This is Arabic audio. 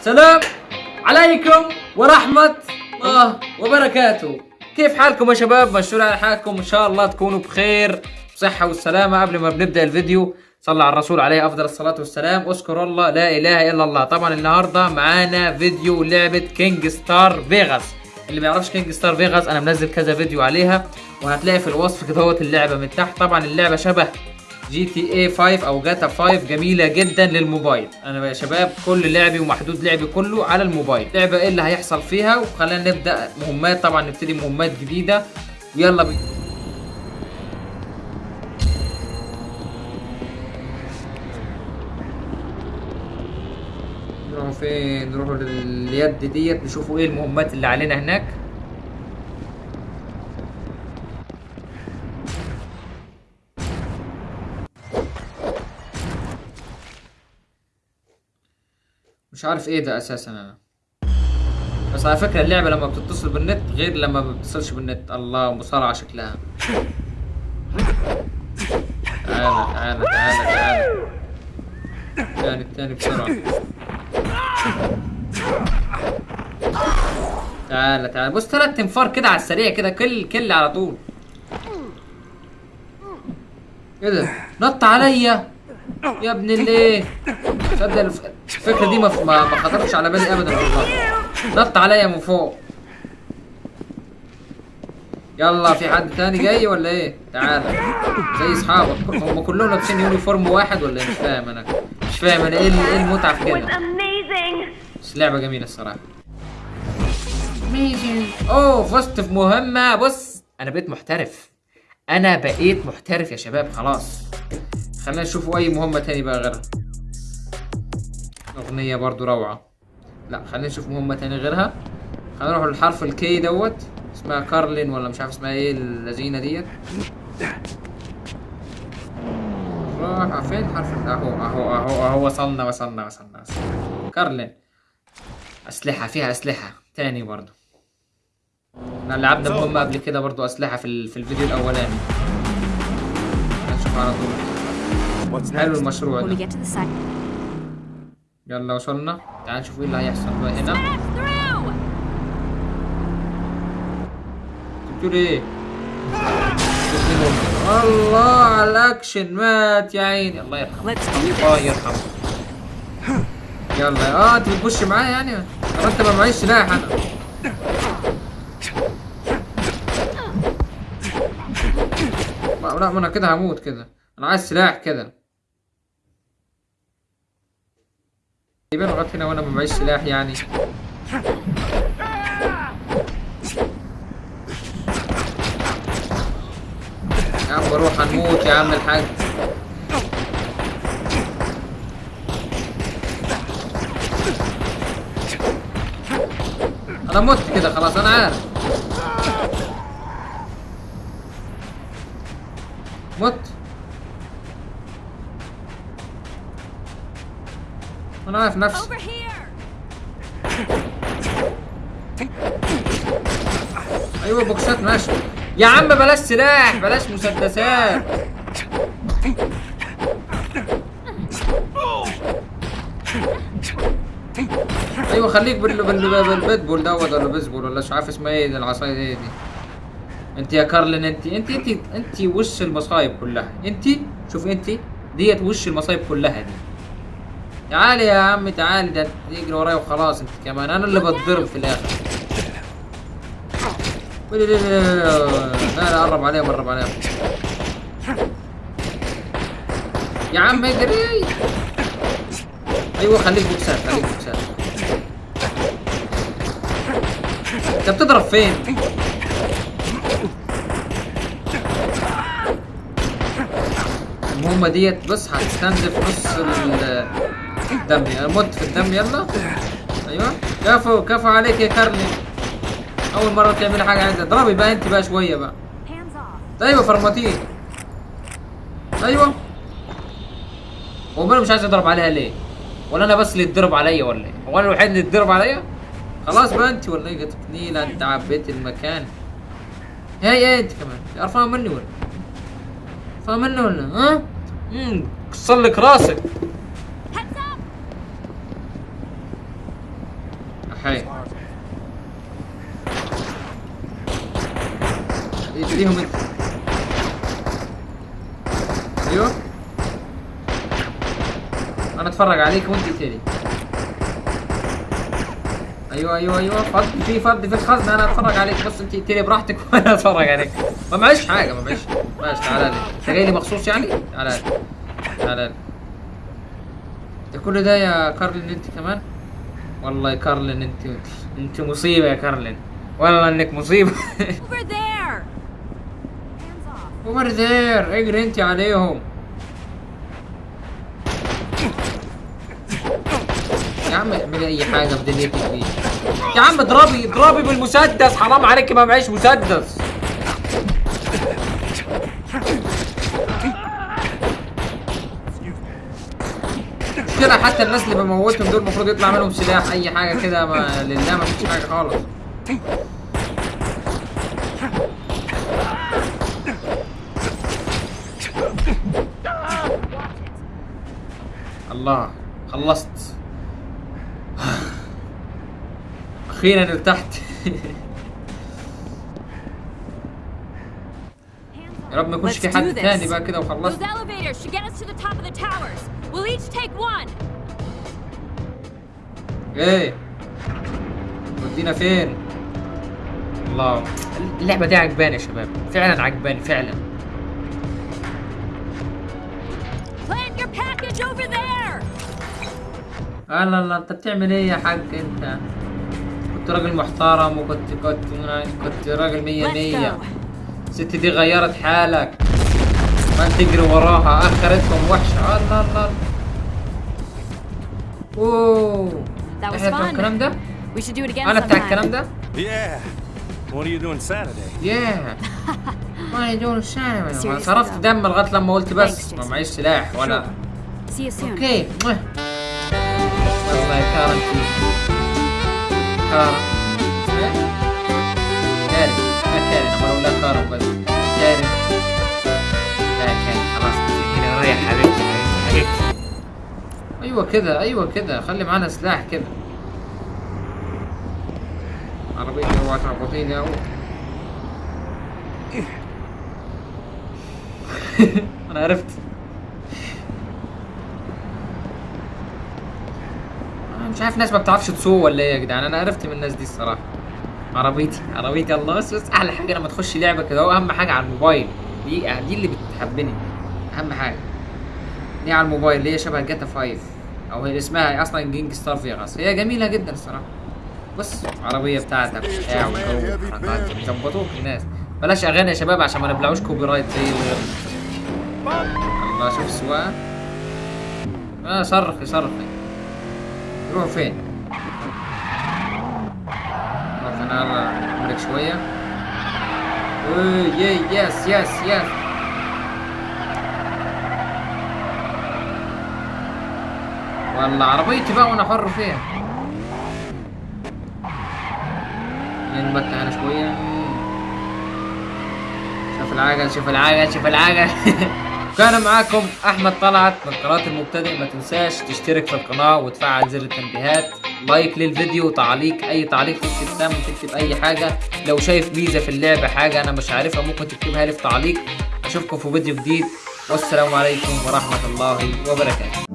السلام عليكم ورحمة الله وبركاته. كيف حالكم يا شباب؟ مشهور على حالكم. إن شاء الله تكونوا بخير بصحة والسلامة. قبل ما بنبدأ الفيديو صلى على الرسول عليه أفضل الصلاة والسلام. أذكر الله لا إله إلا الله. طبعا النهاردة معانا فيديو لعبة Gangstar Vegas اللي ما يعرفش Gangstar Vegas أنا منزل كذا فيديو عليها وهتلاقي في الوصف كده اللعبة من تحت. طبعا اللعبة شبه GTA 5 أو جاتا 5 جميلة جدا للموبايل. أنا يا شباب كل لعبي ومحدود لعبي كله على الموبايل. لعبة إيه اللي هيحصل فيها؟ وخلينا نبدأ مهمات طبعا نبتدي مهمات جديدة. ويلا بينا. نروحوا فين؟ نروحوا لليد ديت نشوفوا إيه المهمات اللي علينا هناك. مش عارف إيه ده أساسا أنا. بس على فكرة اللعبة لما بتتصل بالنت غير لما ما بتتصلش بالنت. الله مصارعة شكلها. تعالى تعالى تعالى تعالى. الثاني الثاني بسرعة. تعالى تعالى. بص ثلاث تنفار كده على السريع كده كل كل على طول. إيه ده؟ نط عليا. يا ابن الايه تصدق الفكرة دي ما ما خطرتش على بالي ابدا والله. نط عليا من فوق. يلا في حد تاني جاي ولا إيه؟ تعال. زي أصحابك. هم كلهم لابسين يونيفورم واحد ولا إيه؟ مش فاهم أنا. مش فاهم أنا إيه إيه المتعة في كده. بس لعبة جميلة الصراحة. أوه فزت في مهمة. بص أنا بقيت محترف. أنا بقيت محترف يا شباب خلاص. خلينا نشوفوا أي مهمة تاني بقى غيرها. أغنية برضو روعة. لا خلينا نشوف مهمة تاني غيرها. خلينا نروح للحرف الكي دوت. اسمها كارلين ولا مش عارف اسمها إيه اللذينة ديت. راح فين حرف ال- أهو أهو أهو أهو وصلنا وصلنا وصلنا, وصلنا. كارلين. أسلحة فيها أسلحة تاني برضو. إحنا لعبنا مهمة قبل كده برضو أسلحة في ال- في الفيديو الأولاني. نشوف على طول. حلو? المشروع ده. يلا وصلنا. تعال نشوف إيه اللي هيحصل بقى هنا! بتقول إيه؟ الله على الأكشن مات يا عيني. الله يرحمه. الله يرحمه. يلا. آه أنت بتبش معايا يعني؟ أنت ما معيش سلاح أنا. لا ما أنا كده هموت كده. أنا عايز سلاح كده. يبقى لغاية هنا وأنا ما معيش سلاح يعني. يا عم روح هنموت يا عم الحاج. أنا مت كده خلاص أنا عارف. أنا عارف نفسي! أيوه بوكسات ماشي يا عم بلاش سلاح بلاش مسدسات. أيوه خليك بال بال بالبيتبول دوت ولا بيسبول ولا مش عارف اسمها إيه العصاية دي, دي. أنت يا كارلين أنت أنت أنت أنت وش المصايب كلها؟ أنت شوف أنت ديت وش المصايب كلها دي. تعالي يا عم تعالي ده تجري ورايا وخلاص انت كمان. أنا اللي بتضرب في الآخر. لا لا قرب عليهم قرب عليهم. يا عم اجري. أيوه خليك بوكسات خليك بوكسات. أنت بتضرب فين؟ المهمة ديت بص هتستنزف نص ال- الدم أنا مت في الدم يلا. أيوه. كفو كفو عليك يا كارلي. أول مرة تعملي حاجة عايزة. اضربي بقى أنت بقى شوية بقى. أيوه فرمتين أيوه. هو أنا مش عايز اضرب عليها ليه؟ ولا أنا بس اللي اتضرب عليا ولا إيه؟ هو أنا الوحيد اللي اتضرب عليا؟ خلاص بقى أنت ولا إيه؟ نيلة أنت عبيت المكان. هي هي أنت كمان. قرفانة مني ولا؟ قرفانة مني ولا؟ ها؟ امم كسر لك راسك. حي انت أيوه أنا اتفرج عليك وانت تقتلي أيوه أيوه أيوه فض في فض في الخزنه أنا اتفرج عليك بس انت تقتلي براحتك وأنا اتفرج عليك ما معيش حاجة ما معيش ماشي تعالى لي انت جاي لي مخصوص يعني تعالى لي تعالى لي ده كل ده يا كارلين انت كمان والله يا كارلين انت انت مصيبة يا كارلين. والله انك مصيبة. اوفر ذير اجري انت عليهم. يا عم اعملي اي حاجة في دنيتك دي. يا عم اضربي اضربي بالمسدس. حرام عليك ما معيش مسدس. كده حتى الناس اللي بموتهم دول المفروض يطلع منهم سلاح أي حاجة كده ما لله ما فيش حاجة خالص. الله خلصت. أخيرا ارتحت. يا رب ما يكونش في حد. تاني بقى كده وخلصت. We'll each take one. إيه. ودينا فين؟ الله. اللعبة دي عجباني يا شباب. فعلا عجباني فعلا. Plant your package over there. الله الله أنت بتعمل إيه يا حاج؟ أنت كنت راجل محترم وكنت كنت كنت راجل مية مية. الست دي غيرت حالك. ما تجري وراها. آخرتهم وحشة. الله الله اوه That was fun. الكلام ده We should do it again أنا بتاع. الكلام ده Yeah. What are you doing Saturday? ياه ما يدور الشارع صرفت. دم لغاية لما قلت بس ما. معيش سلاح ولا See you soon. أوكي. والله كارم كارم؟ كارم كارم أنا بقول لا كارم بس كارم لا كارم أيوه كده أيوه كده. خلي معانا سلاح كده. عربية اوعى تربطيني أهو. أنا عرفت. أنا مش عارف ناس ما بتعرفش تسوق ولا إيه يا جدعان. أنا عرفت من الناس دي الصراحة. عربيتي عربيتي. الله بس بس أحلى حاجة لما تخش لعبة كده. هو أهم حاجة على الموبايل. دي دي اللي بتحبني. أهم حاجة. دي على الموبايل اللي هي شبه جاتا 5 أو هي اسمها أصلا Gangstar Vegas هي جميلة جدا الصراحه بص عربية بتاعتك بتاع وجو وحركات ظبطوك الناس. بلاش أغاني يا شباب عشان ما نبلعوش copyright زي الغير الله شوف السواقه آه صرخي صرخي يروحوا فين؟ نروح أنا املك شوية. oh yeah yes yes yes والله عربيتي بقى وأنا حر فيها. ننبت أنا شوية. شوف العجل شوف العجل شوف العجل كان معاكم أحمد طلعت من قناة المبتدئ. ما تنساش تشترك في القناة وتفعل زر التنبيهات. لايك للفيديو تعليق أي تعليق تكتب سام تكتب أي حاجة. لو شايف ميزة في اللعبة حاجة أنا مش عارفها ممكن تكتبها لي في تعليق. أشوفكم في فيديو جديد. والسلام عليكم ورحمة الله وبركاته.